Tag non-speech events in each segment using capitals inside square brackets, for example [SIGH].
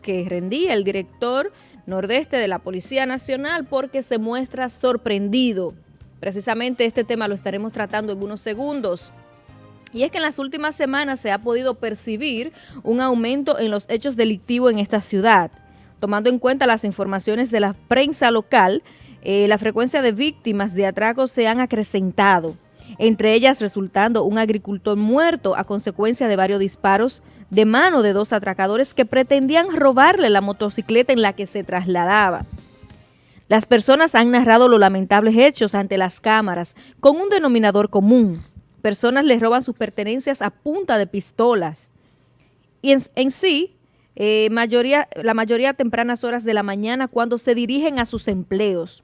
que rendía el director nordeste de la Policía Nacional porque se muestra sorprendido. Precisamente este tema lo estaremos tratando en unos segundos. Y es que en las últimas semanas se ha podido percibir un aumento en los hechos delictivos en esta ciudad. Tomando en cuenta las informaciones de la prensa local, eh, la frecuencia de víctimas de atracos se han acrecentado, entre ellas resultando un agricultor muerto a consecuencia de varios disparos de mano de dos atracadores que pretendían robarle la motocicleta en la que se trasladaba. Las personas han narrado los lamentables hechos ante las cámaras con un denominador común. Personas les roban sus pertenencias a punta de pistolas. Y en, sí, eh, mayoría, la mayoría a tempranas horas de la mañana cuando se dirigen a sus empleos.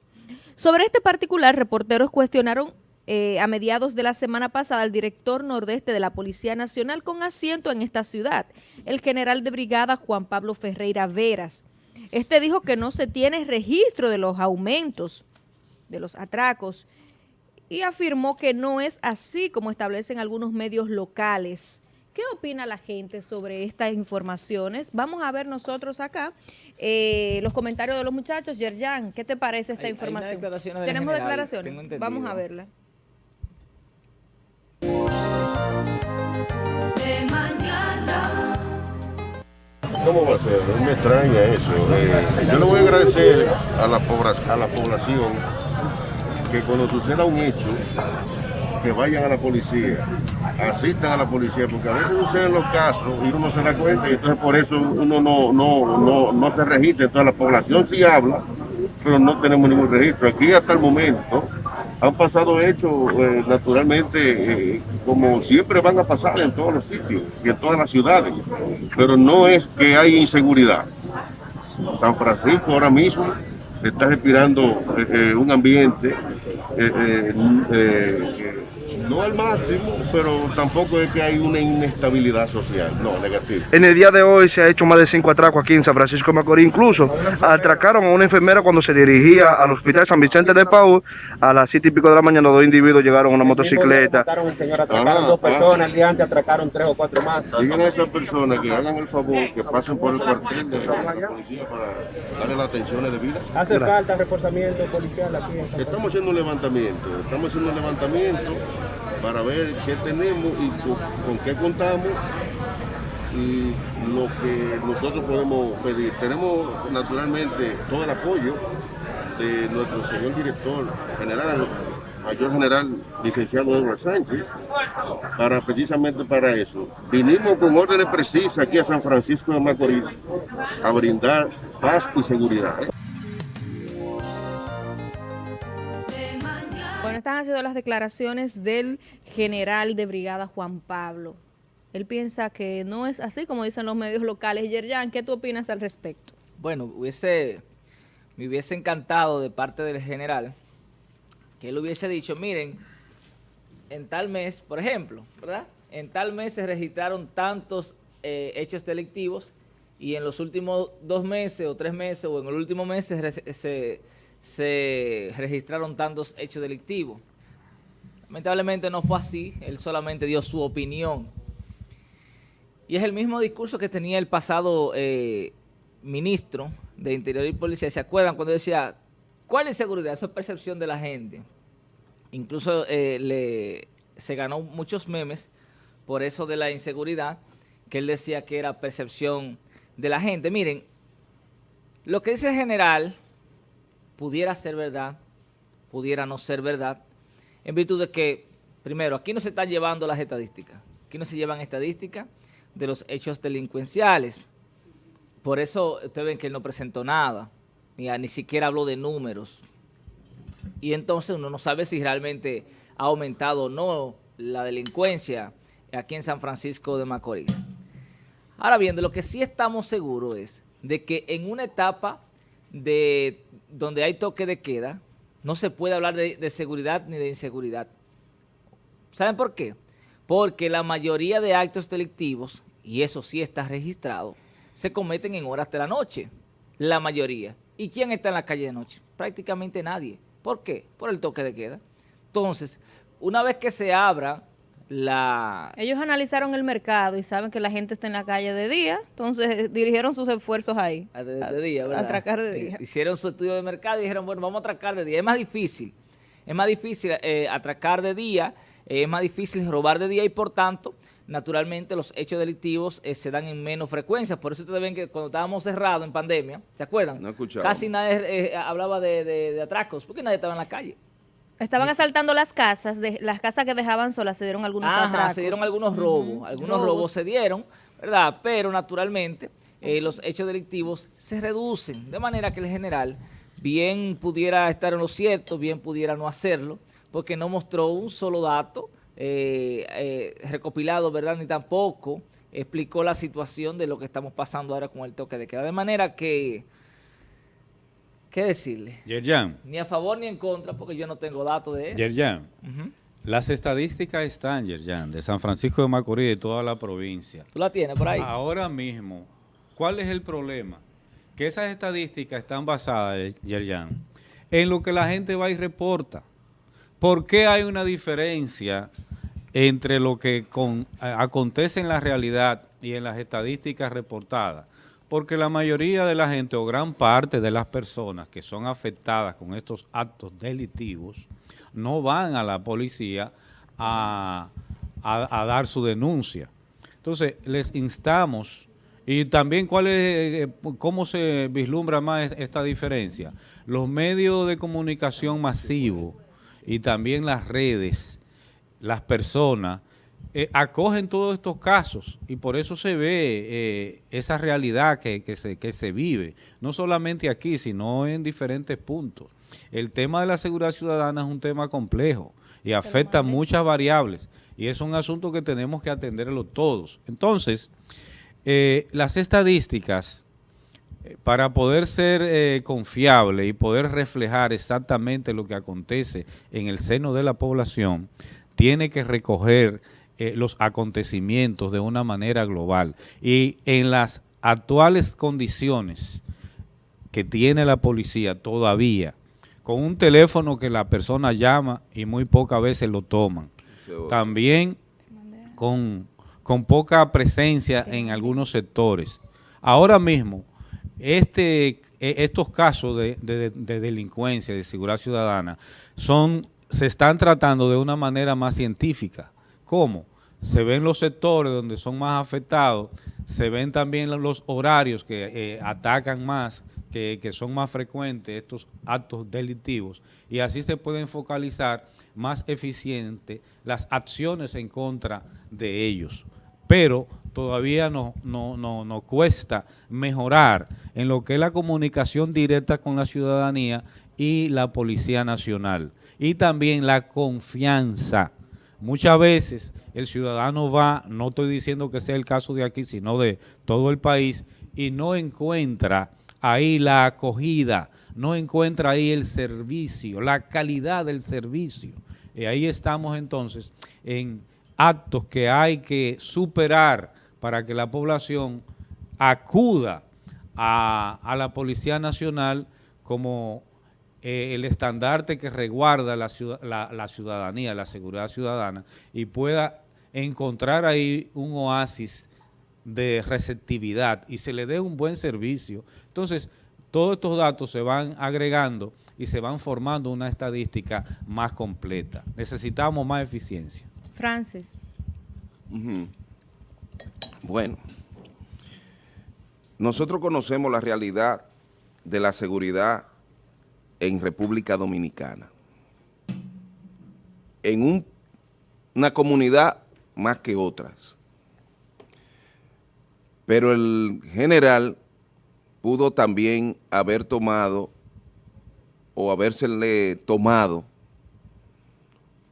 Sobre este particular, reporteros cuestionaron eh, a mediados de la semana pasada el director nordeste de la Policía Nacional con asiento en esta ciudad, el general de brigada Juan Pablo Ferreira Veras. Este dijo que no se tiene registro de los aumentos de los atracos y afirmó que no es así como establecen algunos medios locales. ¿Qué opina la gente sobre estas informaciones? Vamos a ver nosotros acá eh, los comentarios de los muchachos. Yerjan, ¿qué te parece esta información? Tenemos declaraciones. Vamos a verla. ¿Cómo va a ser? Me extraña eso. Eh, yo le voy a agradecer a la, a la población que cuando suceda un hecho, que vayan a la policía, asistan a la policía, porque a veces suceden los casos y uno no se da cuenta y entonces por eso uno no, no, no, no se registra. Entonces la población sí habla, pero no tenemos ningún registro. Aquí hasta el momento han pasado hechos eh, naturalmente eh, como siempre van a pasar en todos los sitios y en todas las ciudades, pero no es que hay inseguridad. San Francisco ahora mismo está respirando eh, un ambiente no al máximo, pero tampoco es que hay una inestabilidad social, no, negativa. En el día de hoy se ha hecho más de cinco atracos aquí en San Francisco de Macorís, incluso atracaron a una enfermera cuando se dirigía al hospital San Vicente de Paul, a las siete y pico de la mañana dos individuos llegaron a una motocicleta. Atracaron, señor, atracaron dos personas, el día antes atracaron tres o cuatro más. Digan a estas personas que hagan el favor, que pasen por el cuartel de la policía para darle la atención de vida. ¿Hace falta reforzamiento policial aquí en San Estamos haciendo un levantamiento, estamos haciendo un levantamiento para ver qué tenemos y con, qué contamos y lo que nosotros podemos pedir. Tenemos naturalmente todo el apoyo de nuestro señor director general, mayor general licenciado Eduardo Sánchez, para precisamente para eso. Vinimos con órdenes precisas aquí a San Francisco de Macorís a brindar paz y seguridad. Han sido las declaraciones del general de brigada Juan Pablo. Él piensa que no es así como dicen los medios locales. Yerjan, ¿qué tú opinas al respecto? Bueno, hubiese, me hubiese encantado de parte del general que él hubiese dicho, miren, en tal mes, por ejemplo, ¿verdad? En tal mes se registraron tantos eh, hechos delictivos y en los últimos dos meses o tres meses o en el último mes se se registraron tantos hechos delictivos. Lamentablemente no fue así, él solamente dio su opinión. Y es el mismo discurso que tenía el pasado eh, ministro de Interior y Policía. ¿Se acuerdan cuando decía, cuál es seguridad? Esa es percepción de la gente. Incluso eh, le, se ganó muchos memes por eso de la inseguridad, que él decía que era percepción de la gente. Miren, lo que dice el general pudiera ser verdad, pudiera no ser verdad, en virtud de que, primero, aquí no se están llevando las estadísticas, aquí no se llevan estadísticas de los hechos delincuenciales. Por eso ustedes ven que él no presentó nada, ni, ni siquiera habló de números. Y entonces uno no sabe si realmente ha aumentado o no la delincuencia aquí en San Francisco de Macorís. Ahora bien, de lo que sí estamos seguros es de que en una etapa de donde hay toque de queda, no se puede hablar de, seguridad ni de inseguridad. ¿Saben por qué? Porque la mayoría de actos delictivos, y eso sí está registrado, se cometen en horas de la noche, la mayoría. ¿Y quién está en la calle de noche? Prácticamente nadie. ¿Por qué? Por el toque de queda. Entonces, una vez que se abra la... Ellos analizaron el mercado y saben que la gente está en la calle de día, entonces dirigieron sus esfuerzos ahí. a- de, de día, ¿verdad? atracar de día. Hicieron su estudio de mercado y dijeron, bueno, vamos a atracar de día. Es más difícil, es más difícil eh, atracar de día, eh, es más difícil robar de día y por tanto, naturalmente los hechos delictivos eh, se dan en menos frecuencia. Por eso ustedes ven que cuando estábamos cerrados en pandemia, ¿se acuerdan? No escuchaba. Casi nadie eh, hablaba de, de- de atracos, porque nadie estaba en la calle. Estaban asaltando las casas, de, las casas que dejaban solas se dieron algunos Ajá, atracos. se dieron algunos robos, algunos Robos. robos. se dieron, ¿verdad? Pero naturalmente eh, los hechos delictivos se reducen, de manera que el general bien pudiera estar en lo cierto, bien pudiera no hacerlo, porque no mostró un solo dato eh, eh, recopilado, ¿verdad? Ni tampoco explicó la situación de lo que estamos pasando ahora con el toque de queda. De manera que, ¿qué decirle? Yerjan, Ni a favor ni en contra, porque yo no tengo datos de eso. Yerjan, las estadísticas están, Yerjan, de San Francisco de Macorís y de toda la provincia. ¿Tú la tienes por ahí? Ahora mismo, ¿cuál es el problema? Que esas estadísticas están basadas, Yerjan, en lo que la gente va y reporta. ¿Por qué hay una diferencia entre lo que con- a- acontece en la realidad y en las estadísticas reportadas? Porque la mayoría de la gente o gran parte de las personas que son afectadas con estos actos delictivos no van a la policía a, a- dar su denuncia. Entonces, les instamos, y también cuál es, eh, cómo se vislumbra más es- esta diferencia. Los medios de comunicación masivos y también las redes, las personas, eh, acogen todos estos casos y por eso se ve eh, esa realidad que, que se, que se vive, no solamente aquí, sino en diferentes puntos. El tema de la seguridad ciudadana es un tema complejo y afecta muchas variables y es un asunto que tenemos que atenderlo todos. Entonces, eh, las estadísticas, para poder ser confiable y poder reflejar exactamente lo que acontece en el seno de la población, tiene que recoger eh, los acontecimientos de una manera global. Y en las actuales condiciones que tiene la policía todavía, con un teléfono que la persona llama y muy pocas veces lo toman. También con, con poca presencia en algunos sectores. Ahora mismo, este, e- estos casos de, de- de delincuencia, de seguridad ciudadana, son, se están tratando de una manera más científica. ¿Cómo? Se ven los sectores donde son más afectados, se ven también los horarios que eh, atacan más, que, son más frecuentes estos actos delictivos, y así se pueden focalizar más eficiente las acciones en contra de ellos. Pero todavía no, no, nos cuesta mejorar en lo que es la comunicación directa con la ciudadanía y la Policía Nacional. Y también la confianza. Muchas veces el ciudadano va, no estoy diciendo que sea el caso de aquí, sino de todo el país, y no encuentra ahí la acogida, no encuentra ahí el servicio, la calidad del servicio. Y ahí estamos entonces en actos que hay que superar para que la población acuda a, a la Policía Nacional como eh, el estandarte que resguarda la, ciudad- la- la ciudadanía, la seguridad ciudadana, y pueda encontrar ahí un oasis de receptividad y se le dé un buen servicio. Entonces, todos estos datos se van agregando y se van formando una estadística más completa. Necesitamos más eficiencia. Francis. Bueno, nosotros conocemos la realidad de la seguridad en República Dominicana. En un- una comunidad más que otras. Pero el general pudo también haber tomado o habérsele tomado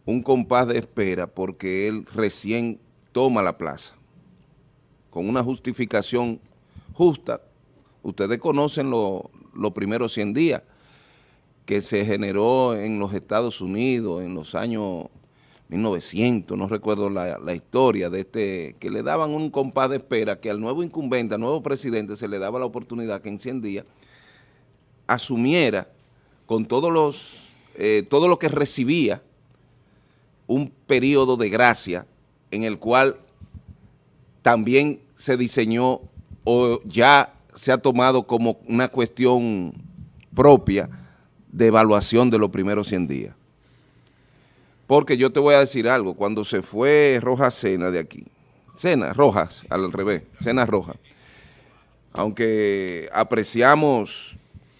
un compás de espera porque él recién toma la plaza con una justificación justa. Ustedes conocen lo- los primeros 100 días que se generó en los Estados Unidos en los años 1900, no recuerdo la, la historia de este, que le daban un compás de espera que al nuevo incumbente, al nuevo presidente se le daba la oportunidad que en 100 días asumiera con todos los, eh, todo lo que recibía un periodo de gracia en el cual también se diseñó o ya se ha tomado como una cuestión propia de evaluación de los primeros 100 días. Porque yo te voy a decir algo, cuando se fue Rojas Cena de aquí, Cena, Rojas, al revés, Cena Rojas, aunque apreciamos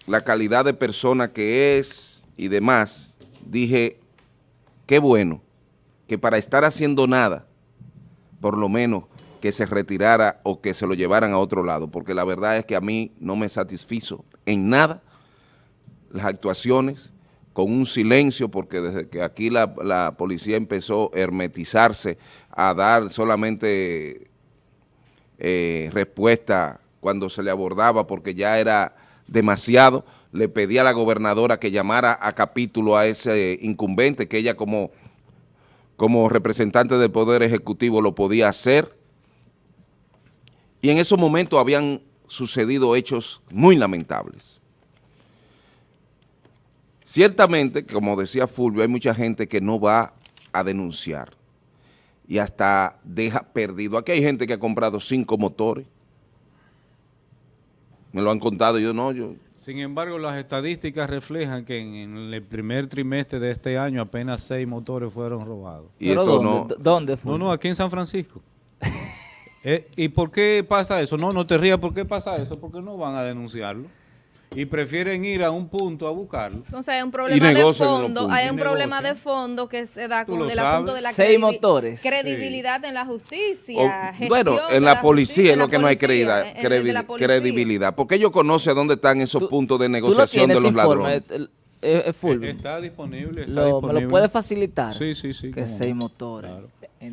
la calidad de persona que es y demás, dije, qué bueno que para estar haciendo nada, por lo menos que se retirara o que se lo llevaran a otro lado, porque la verdad es que a mí no me satisfizo en nada las actuaciones con un silencio, porque desde que aquí la, la policía empezó a hermetizarse, a dar solamente eh, respuesta cuando se le abordaba, porque ya era demasiado, le pedí a la gobernadora que llamara a capítulo a ese incumbente, que ella como, como representante del Poder Ejecutivo lo podía hacer, y en esos momentos habían sucedido hechos muy lamentables. Ciertamente, como decía Fulvio, hay mucha gente que no va a denunciar y hasta deja perdido. Aquí hay gente que ha comprado cinco motores. Me lo han contado, yo no, yo... Sin embargo, las estadísticas reflejan que en, en el primer trimestre de este año apenas seis motores fueron robados. Y ¿Pero esto dónde? no... ¿Dónde fue? No, no, aquí en San Francisco. [LAUGHS] Eh, ¿Y por qué pasa eso? No, no te rías, ¿por qué pasa eso? Porque no van a denunciarlo. Y prefieren ir a un punto a buscarlo. Entonces hay un problema de fondo, hay un problema de fondo que se da con el asunto de la Seis motores. credibilidad en la justicia. O- bueno, en la, policía es en lo que no hay credibilidad, en el de la credi- policía. credibilidad, porque ellos conocen dónde están esos Tú- puntos de ¿Tú lo negociación de los informe, ladrones. el- el- el Fulvio? Está disponible, está Lo- ¿Me disponible. lo puedes facilitar? Sí, sí, sí. Que seis motores. Claro.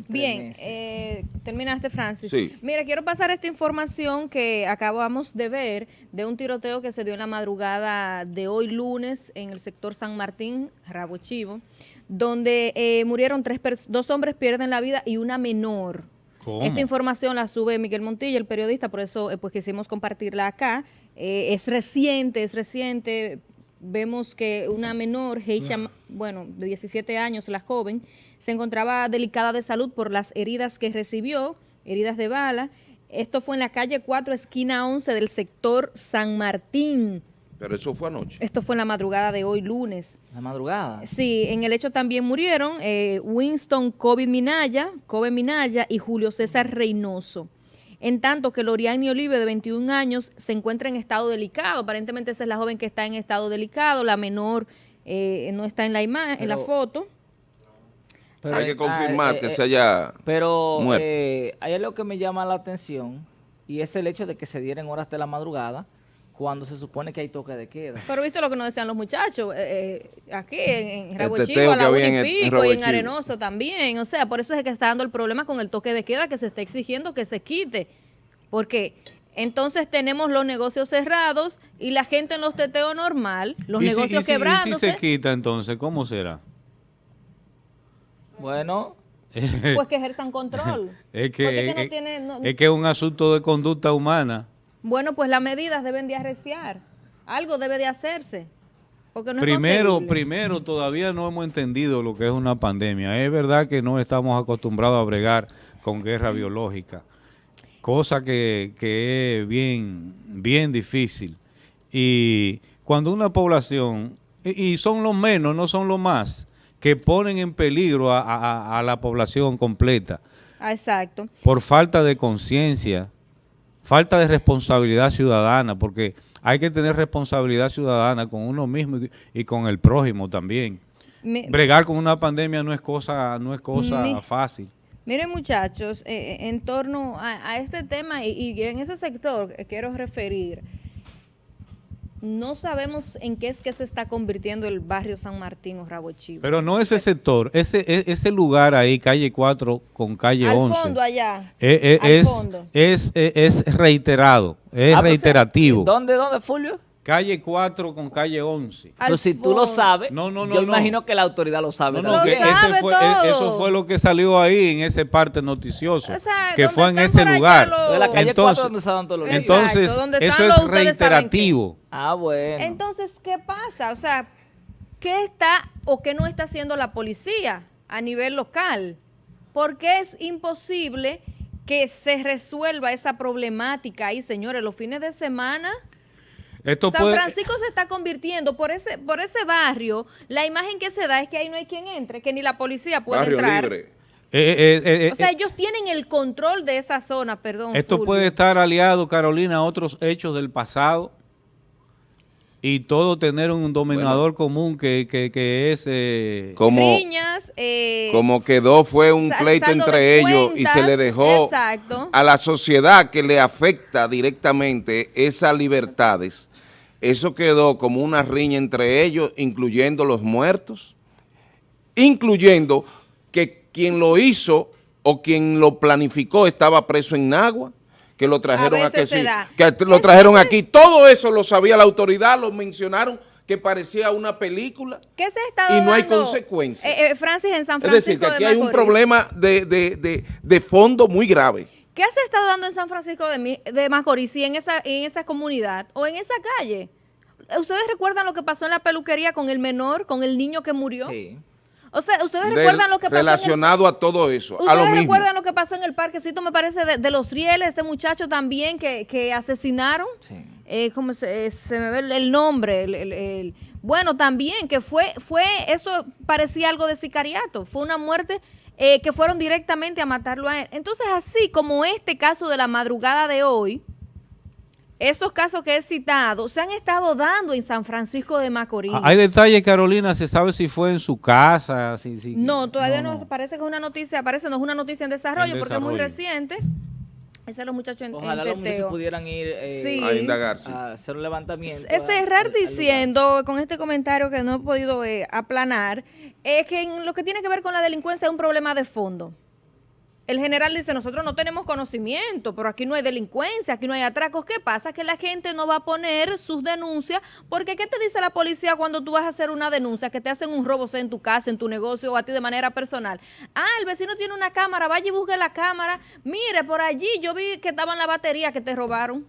Bien, eh, terminaste, Francis. Sí. Mira, quiero pasar esta información que acabamos de ver de un tiroteo que se dio en la madrugada de hoy lunes en el sector San Martín, Rabo Chivo, donde eh, murieron tres dos hombres pierden la vida y una menor. ¿Cómo? Esta información la sube Miguel Montilla, el periodista, por eso eh, pues quisimos compartirla acá. Eh, es reciente, es reciente. Vemos que una menor, Heisha, bueno, de 17 años, la joven, se encontraba delicada de salud por las heridas que recibió, heridas de bala. Esto fue en la calle 4, esquina 11 del sector San Martín. Pero eso fue anoche. Esto fue en la madrugada de hoy, lunes. La madrugada. Sí, en el hecho también murieron eh, Winston Covid Minaya, Kobe Minaya y Julio César Reynoso. En tanto que Loriani Olive, de 21 años, se encuentra en estado delicado. Aparentemente esa es la joven que está en estado delicado. La menor eh, no está en la imagen, en la foto. Pero, hay que eh, confirmar ah, que eh, se haya... Pero muerto. eh, hay algo que me llama la atención y es el hecho de que se dieran horas de la madrugada cuando se supone que hay toque de queda. Pero viste lo que nos decían los muchachos, eh, eh, aquí en, en Rabo El Chivo, teteo a la y en el- en pico, y en. Arenoso también. O sea, por eso es que está dando el problema con el toque de queda que se está exigiendo que se quite. Porque entonces tenemos los negocios cerrados y la gente en los teteos normal, los ¿Y si- negocios y si- y si quebrándose, se quita entonces, ¿cómo será? Bueno, [LAUGHS] pues que ejerzan [LAUGHS] control. Es que, es que no es- tiene- no- es que es un asunto de conducta humana. Bueno, pues las medidas deben de arreciar. Algo debe de hacerse. Porque no es primero, concebible. primero, todavía no hemos entendido lo que es una pandemia. Es verdad que no estamos acostumbrados a bregar con guerra biológica, cosa que, que es bien, bien difícil. Y cuando una población, y, y son los menos, no son los más, que ponen en peligro a, a- a la población completa Ah, exacto. por falta de conciencia, falta de responsabilidad ciudadana, porque hay que tener responsabilidad ciudadana con uno mismo y, con el prójimo también. Me- Bregar con una pandemia no es cosa, no es cosa Mi- fácil. Miren muchachos, eh, eh, en torno a, a este tema y, y en ese sector quiero referir, no sabemos en qué es que se está convirtiendo el barrio San Martín o Rabo Chivo. Pero no ese sector, ese, e- ese lugar ahí, calle 4 con calle Al 11. fondo allá. eh, eh, al es, fondo. es, es, es reiterado, es Ah, pues, reiterativo. ¿Dónde, dónde, Fulvio? Calle 4 con calle 11. Al Pues si tú lo sabes, No, no, no, yo no. imagino que la autoridad lo sabe. No, no, Lo que sabe ese fue, todo. e- eso fue lo que salió ahí en ese parte noticioso, O sea, que ¿dónde fue en ese lugar. De la calle Entonces- 4 donde todos los. Entonces, ¿dónde eso es reiterativo. Ah, bueno. Entonces, ¿qué pasa? O sea, ¿qué está o qué no está haciendo la policía a nivel local? ¿por qué es imposible que se resuelva esa problemática ahí, señores, los fines de semana? Esto San puede- Francisco se está convirtiendo por ese por ese barrio, la imagen que se da es que ahí no hay quien entre, que ni la policía puede Barrio entrar. libre. eh, eh, eh, O sea, eh, ellos tienen el control de esa zona, perdón. esto Fulvio. puede estar aliado, Carolina, a otros hechos del pasado y todo tener un dominador común que, que, que es... eh, Como, Riñas, eh, como quedó fue un pleito entre ellos y se le dejó exacto. a la sociedad que le afecta directamente esas libertades. Eso quedó como una riña entre ellos, incluyendo los muertos, incluyendo que quien lo hizo o quien lo planificó estaba preso en Nagua, que lo trajeron A sí, que lo trajeron aquí. Todo eso lo sabía la autoridad, lo mencionaron que parecía una película. ¿Qué se estado y no hay consecuencias. eh, eh, Francis, en San Es Francisco decir, que de aquí hay un problema de, de- de- de fondo muy grave. ¿Qué se ha estado dando en San Francisco de, Mi- de Macorís y en esa, en esa comunidad o en esa calle? ¿Ustedes recuerdan lo que pasó en la peluquería con el menor, con el niño que murió? Sí. O sea, ¿ustedes Del- recuerdan lo que pasó en el- relacionado a todo eso, a lo ¿Ustedes mismo. recuerdan lo que pasó en el parquecito, me parece, de, de los rieles, este muchacho también que, que asesinaron? Sí. Eh, ¿cómo se, eh, se me ve el, el nombre? el- el- el- bueno, también que fue, fue, eso parecía algo de sicariato, fue una muerte eh, que fueron directamente a matarlo a él. Entonces, así como este caso de la madrugada de hoy, esos casos que he citado se han estado dando en San Francisco de Macorís. Ah, Hay detalles, Carolina, se sabe si fue en su casa, si, si- No, todavía no, parece que es una noticia, parece no es una noticia en desarrollo En porque es muy desarrollo. reciente. Ese es los muchachos en, Ojalá en los muchachos pudieran ir eh, Sí. A indagarse. a hacer un levantamiento. Es cerrar diciendo, con este comentario que no he podido eh, aplanar, es que en lo que tiene que ver con la delincuencia es un problema de fondo. El general dice, nosotros no tenemos conocimiento, pero aquí no hay delincuencia, aquí no hay atracos. ¿Qué pasa? Que la gente no va a poner sus denuncias, porque ¿qué te dice la policía cuando tú vas a hacer una denuncia? Que te hacen un robo, sea en tu casa, en tu negocio o a ti de manera personal. Ah, el vecino tiene una cámara, vaya y busque la cámara. Mire, por allí yo vi que estaba en la batería que te robaron.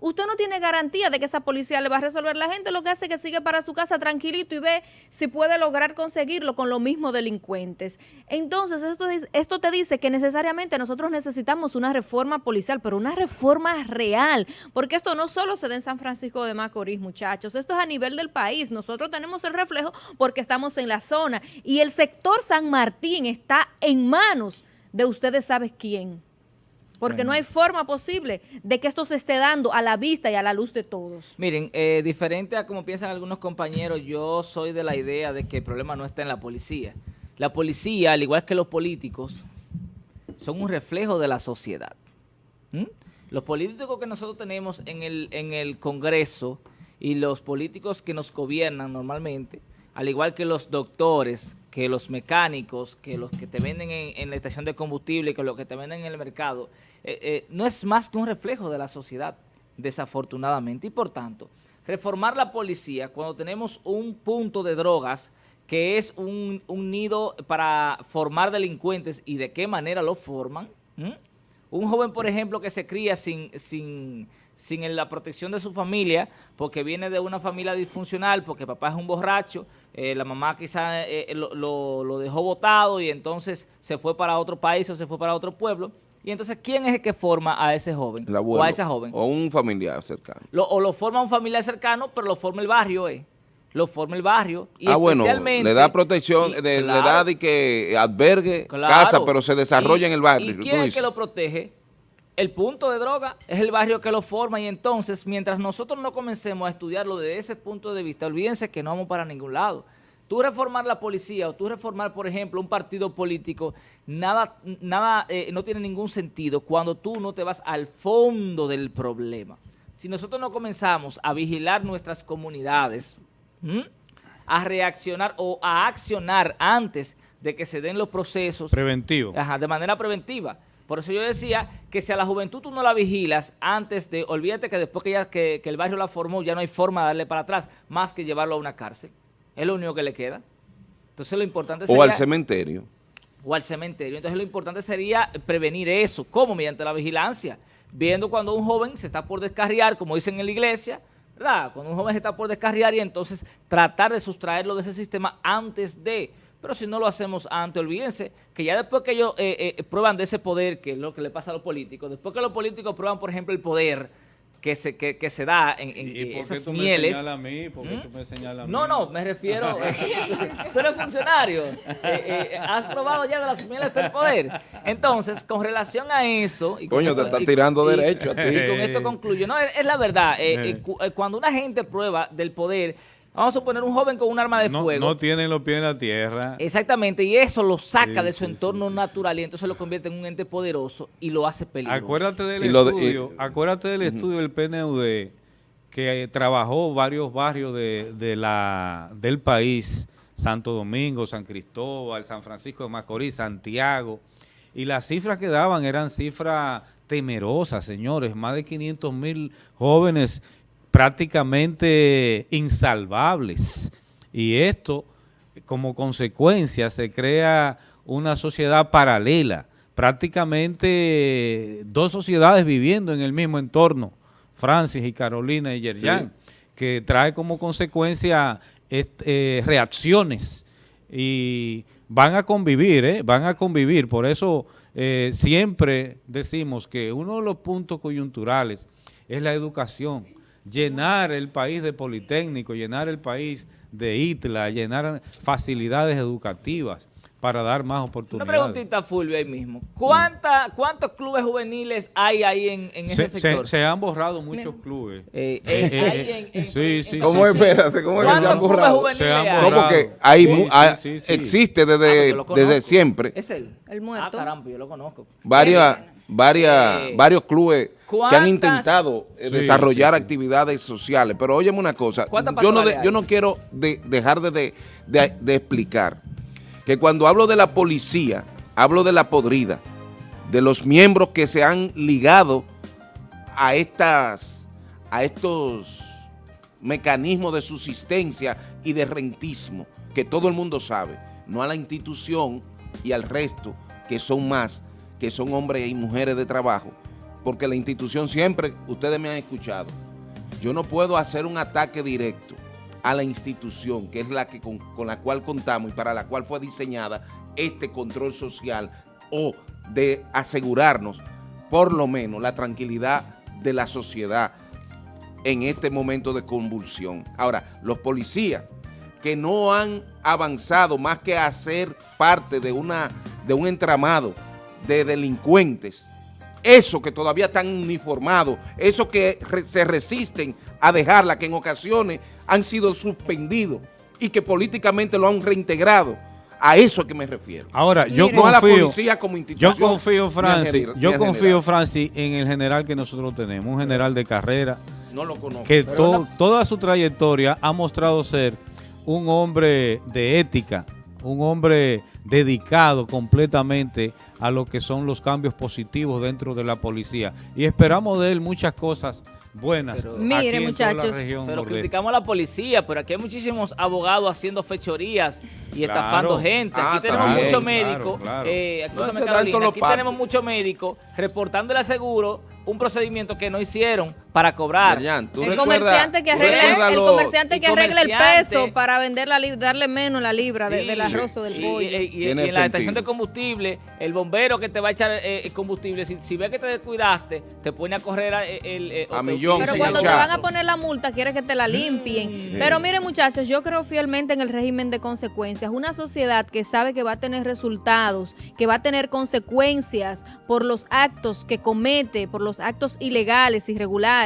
Usted no tiene garantía de que esa policía le va a resolver. La gente lo que hace es que sigue para su casa tranquilito y ve si puede lograr conseguirlo con los mismos delincuentes. Entonces, esto, esto te dice que necesariamente nosotros necesitamos una reforma policial, pero una reforma real, porque esto no solo se da en San Francisco de Macorís, muchachos, esto es a nivel del país. Nosotros tenemos el reflejo porque estamos en la zona y el sector San Martín está en manos de ustedes sabes quién. Porque no hay forma posible de que esto se esté dando a la vista y a la luz de todos. Miren, eh, diferente a como piensan algunos compañeros, yo soy de la idea de que el problema no está en la policía. La policía, al igual que los políticos, son un reflejo de la sociedad. ¿Mm? Los políticos que nosotros tenemos en el, en el Congreso y los políticos que nos gobiernan normalmente, al igual que los doctores, que los mecánicos, que los que te venden en, la estación de combustible, que los que te venden en el mercado, eh, eh, no es más que un reflejo de la sociedad, desafortunadamente. Y por tanto, reformar la policía cuando tenemos un punto de drogas que es un, nido para formar delincuentes y de qué manera lo forman. ¿Mm? Un joven, por ejemplo, que se cría sin, sin la protección de su familia, porque viene de una familia disfuncional, porque papá es un borracho, eh, la mamá quizá eh, lo, lo- lo dejó botado y entonces se fue para otro país o se fue para otro pueblo. Y entonces, ¿quién es el que forma a ese joven El o abuelo, a esa joven? O un familiar cercano. Lo- o lo forma un familiar cercano, pero lo forma el barrio, eh. Lo forma el barrio. Y ah, bueno, especialmente- le da protección, y- de, le claro, da de que albergue, claro. casa, pero se desarrolla Y- en el barrio. ¿Y quién es el que lo protege? El punto de droga es el barrio que lo forma y entonces, mientras nosotros no comencemos a estudiarlo desde ese punto de vista, olvídense que no vamos para ningún lado. Tú reformar la policía o tú reformar, por ejemplo, un partido político, nada, nada eh, no tiene ningún sentido cuando tú no te vas al fondo del problema. Si nosotros no comenzamos a vigilar nuestras comunidades, a reaccionar o a accionar antes de que se den los procesos Preventivo. Ajá, de manera preventiva. Por eso yo decía que si a la juventud tú no la vigilas antes de, olvídate que después que, ya, que, que el barrio la formó, ya no hay forma de darle para atrás, más que llevarlo a una cárcel. Es lo único que le queda. Entonces lo importante sería... O al cementerio. o al cementerio. Entonces lo importante sería prevenir eso. ¿Cómo? Mediante la vigilancia. Viendo cuando un joven se está por descarriar, como dicen en la iglesia, ¿verdad? Cuando un joven se está por descarriar y entonces tratar de sustraerlo de ese sistema antes de, Pero si no lo hacemos antes, olvídense que ya después que ellos eh, eh, prueban de ese poder, que es lo que le pasa a los políticos, después que los políticos prueban, por ejemplo, el poder que se, que, que se da en, en ¿Y por qué esas tú me mieles. señalas a mí? ¿Por qué tú me señalas a mí? No, no, me refiero. [LAUGHS] tú eres funcionario. Eh, eh, has probado ya de las mieles del poder. Entonces, con relación a eso. y con Coño, te esto- está y- tirando y- derecho a ti. Y con esto concluyo. No, es, es la verdad. eh, eh, cu- eh, cuando una gente prueba del poder, vamos a suponer un joven con un arma de No, fuego. no tienen los pies en la tierra. Exactamente, y eso lo saca Sí, de su sí, entorno sí, natural y entonces lo convierte en un ente poderoso y lo hace peligroso. Acuérdate del Y lo de- estudio, y- acuérdate del estudio del PNUD que eh, trabajó varios barrios de, de la, del país, Santo Domingo, San Cristóbal, San Francisco de Macorís, Santiago, y las cifras que daban eran cifras temerosas, señores, más de 500 mil jóvenes prácticamente insalvables. Y esto, como consecuencia, se crea una sociedad paralela, prácticamente dos sociedades viviendo en el mismo entorno, Francis y Carolina y Yerjan, que trae como consecuencia est- eh, reacciones y van a convivir, ¿eh? van a convivir. Por eso eh, siempre decimos que uno de los puntos coyunturales es la educación. Llenar el país de Politécnico, llenar el país de ITLA, llenar facilidades educativas para dar más Una oportunidades. preguntita, Fulvio, ahí mismo. ¿Cuánta, ¿Cuántos clubes juveniles hay ahí en, en Se, ese se- sector? se han borrado muchos clubes. Eh, eh, Eh, eh, en- sí, sí, en- ¿Cómo sí, sí. espérate? ¿Cómo es que se ¿Cuántos han clubes borrado? juveniles Se han hay? No, porque hay, Sí, mu- sí, ah, sí, sí. existe Ah, desde, conozco. desde siempre ¿Es él? El muerto. Ah, caramba, yo lo conozco. varias, varias, Eh, varios clubes que ¿cuántas- han intentado eh, Sí, desarrollar sí, sí. actividades sociales. Pero óyeme una cosa, ¿Cuántas yo no, de- yo no quiero de- dejar de, de- de- de explicar que cuando hablo de la policía, hablo de la podrida, de los miembros que se han ligado a estas, a estos mecanismos de subsistencia y de rentismo, que todo el mundo sabe, no a la institución y al resto, que son más, que son hombres y mujeres de trabajo, porque la institución siempre, ustedes me han escuchado, yo no puedo hacer un ataque directo a la institución, que es la que con, la cual contamos y para la cual fue diseñada este control social o de asegurarnos por lo menos la tranquilidad de la sociedad en este momento de convulsión. Ahora, los policías que no han avanzado más que a ser parte de, una, de un entramado de delincuentes, esos que todavía están uniformados, esos que re- se resisten a dejarla, que en ocasiones han sido suspendidos y que políticamente lo han reintegrado. A eso es que me refiero. Ahora, yo Mire. No a la confío, policía como yo institución. confío, ni al Francis, yo confío. Francis, en el general que nosotros tenemos, un general de carrera, No lo conozco. que Pero to- no- toda su trayectoria ha mostrado ser un hombre de ética, un hombre dedicado completamente a lo que son los cambios positivos dentro de la policía. Y esperamos de él muchas cosas buenas. Pero- aquí Mire, en toda la muchachos, región Pero nordeste. criticamos a la policía, pero aquí hay muchísimos abogados haciendo fechorías y Claro. estafando gente. Aquí Ah, tenemos también, muchos claro, médicos, claro. eh, aquí, No, Carolina, tenemos muchos médicos reportándole al seguro un procedimiento que no hicieron para cobrar. Marian, ¿tú el comerciante que recuerdas el comerciante que arregle el peso para vender la darle menos la libra de- del arroz o del sí, pollo. y- y- y Tiene en la estación de combustible, el bombero que te va a echar eh, combustible, si, si ve que te descuidaste, te pone a correr a- el, eh, A te millón, Pero cuando te van a poner la multa, quiere que te la limpien. Pero miren, muchachos, yo creo fielmente en el régimen de consecuencias. Una sociedad que sabe que va a tener resultados, que va a tener consecuencias por los actos que comete, por los actos ilegales, irregulares,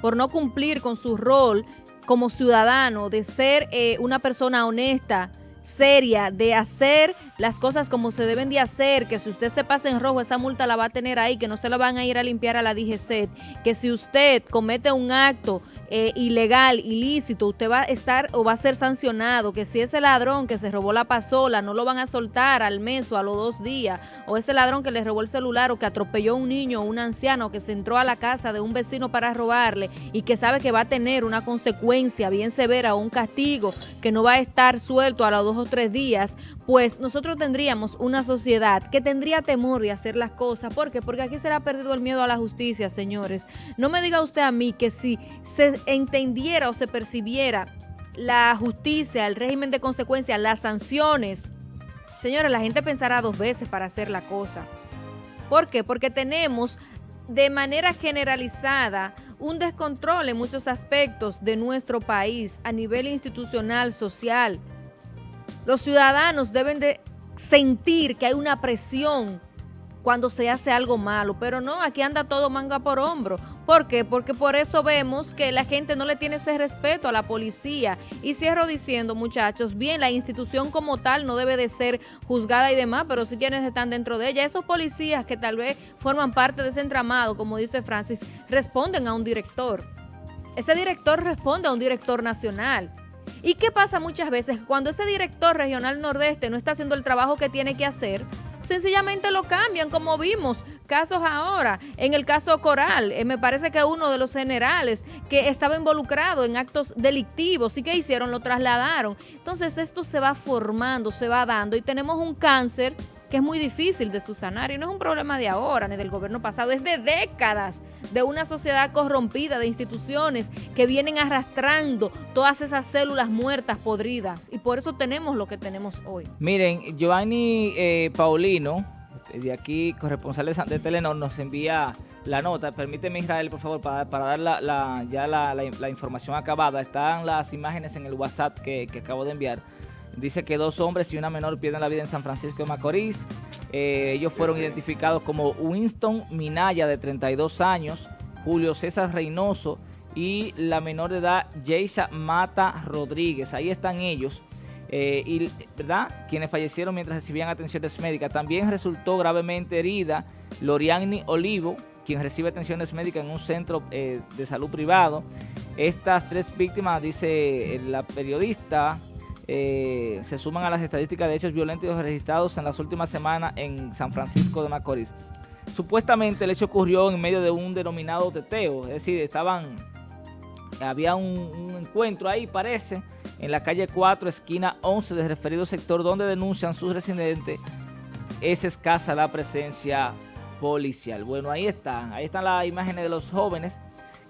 por no cumplir con su rol como ciudadano, de ser eh, una persona honesta, seria, de hacer las cosas como se deben de hacer, que si usted se pasa en rojo, esa multa la va a tener ahí, que no se la van a ir a limpiar a la DGCET, que si usted comete un acto eh, ilegal, ilícito, usted va a estar o va a ser sancionado, que si ese ladrón que se robó la pasola no lo van a soltar al mes o a los dos días, o ese ladrón que le robó el celular o que atropelló a un niño o un anciano que se entró a la casa de un vecino para robarle y que sabe que va a tener una consecuencia bien severa o un castigo que no va a estar suelto a los dos o tres días, pues nosotros tendríamos una sociedad que tendría temor de hacer las cosas. ¿Por qué? Porque aquí se le ha perdido el miedo a la justicia, señores. No me diga usted a mí que si se entendiera o se percibiera la justicia, el régimen de consecuencias, las sanciones Señores, la gente pensará dos veces para hacer la cosa. ¿Por qué? Porque tenemos de manera generalizada un descontrol en muchos aspectos de nuestro país a nivel institucional, social. Los ciudadanos deben de sentir que hay una presión cuando se hace algo malo, pero no, aquí anda todo manga por hombro. ¿Por qué? Porque por eso vemos que la gente no le tiene ese respeto a la policía. Y cierro diciendo, muchachos, bien, la institución como tal no debe de ser juzgada y demás, pero sí quienes están dentro de ella, esos policías que tal vez forman parte de ese entramado, como dice Francis, responden a un director. Ese director responde a un director nacional. ¿Y qué pasa muchas veces? Cuando ese director regional nordeste no está haciendo el trabajo que tiene que hacer, sencillamente lo cambian, como vimos casos ahora. En el caso Coral, eh, me parece que uno de los generales que estaba involucrado en actos delictivos, ¿y qué hicieron? Lo trasladaron. Entonces esto se va formando, se va dando y tenemos un cáncer que es muy difícil de subsanar y no es un problema de ahora ni del gobierno pasado, es de décadas de una sociedad corrompida, de instituciones que vienen arrastrando todas esas células muertas, podridas y por eso tenemos lo que tenemos hoy. Miren, Giovanni eh, Paulino, de aquí, corresponsal de Telenor, nos envía la nota. Permíteme, Israel, por favor, para, dar la, ya la, información acabada. Están las imágenes en el WhatsApp que acabo de enviar. Dice que dos hombres y una menor pierden la vida en San Francisco de Macorís. Eh, ellos fueron identificados como Winston Minaya, de 32 años, Julio César Reynoso y la menor de edad, Jaisa Mata Rodríguez. Ahí están ellos. Eh, y, ¿verdad? Quienes fallecieron mientras recibían atenciones médicas. También resultó gravemente herida Loriani Olivo, quien recibe atenciones médicas en un centro eh, de salud privado. Estas tres víctimas, dice la periodista, eh, se suman a las estadísticas de hechos violentos registrados en las últimas semanas en San Francisco de Macorís. Supuestamente el hecho ocurrió en medio de un denominado teteo, es decir, estaban, había un, encuentro ahí, parece, en la calle 4, esquina 11 del referido sector, donde denuncian sus residentes, es escasa la presencia policial. Bueno, ahí están, ahí están las imágenes de los jóvenes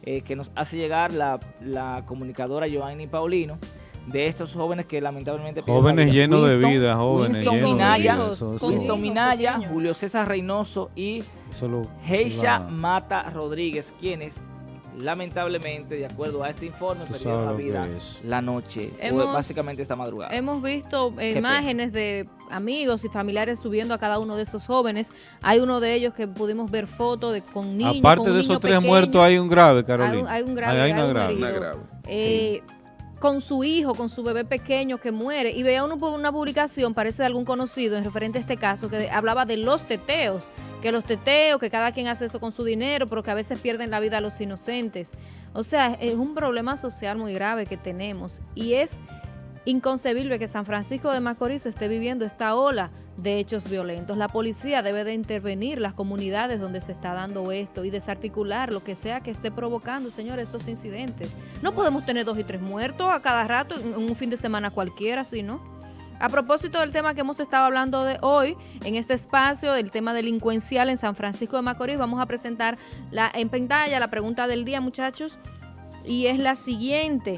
eh, que nos hace llegar la, la comunicadora Giovanni Paulino de estos jóvenes que lamentablemente... Jóvenes llenos de vida, jóvenes Winston Minaya, Winston Minaya, Julio César Reynoso y Heisha Mata Rodríguez, quienes lamentablemente, de acuerdo a este informe, perdieron la vida la noche, básicamente esta madrugada. Hemos visto imágenes de amigos y familiares subiendo a cada uno de esos jóvenes. Hay uno de ellos que pudimos ver fotos de con niños. Aparte de esos tres muertos, hay un grave, Carolina. Hay, un grave. Hay, una, grave. Eh, con su hijo, con su bebé pequeño que muere. Y veía uno, una publicación, parece de algún conocido, en referente a este caso, que hablaba de los teteos, que los teteos, que cada quien hace eso con su dinero, pero que a veces pierden la vida a los inocentes. O sea, es un problema social muy grave que tenemos y es inconcebible que San Francisco de Macorís esté viviendo esta ola de hechos violentos. La policía debe de intervenir las comunidades donde se está dando esto y desarticular lo que sea que esté provocando, señores, estos incidentes. No podemos tener dos y tres muertos a cada rato en un fin de semana cualquiera, sino A propósito del tema que hemos estado hablando de hoy en este espacio, el tema delincuencial en San Francisco de Macorís, vamos a presentar la, en pantalla la pregunta del día, muchachos, y es la siguiente.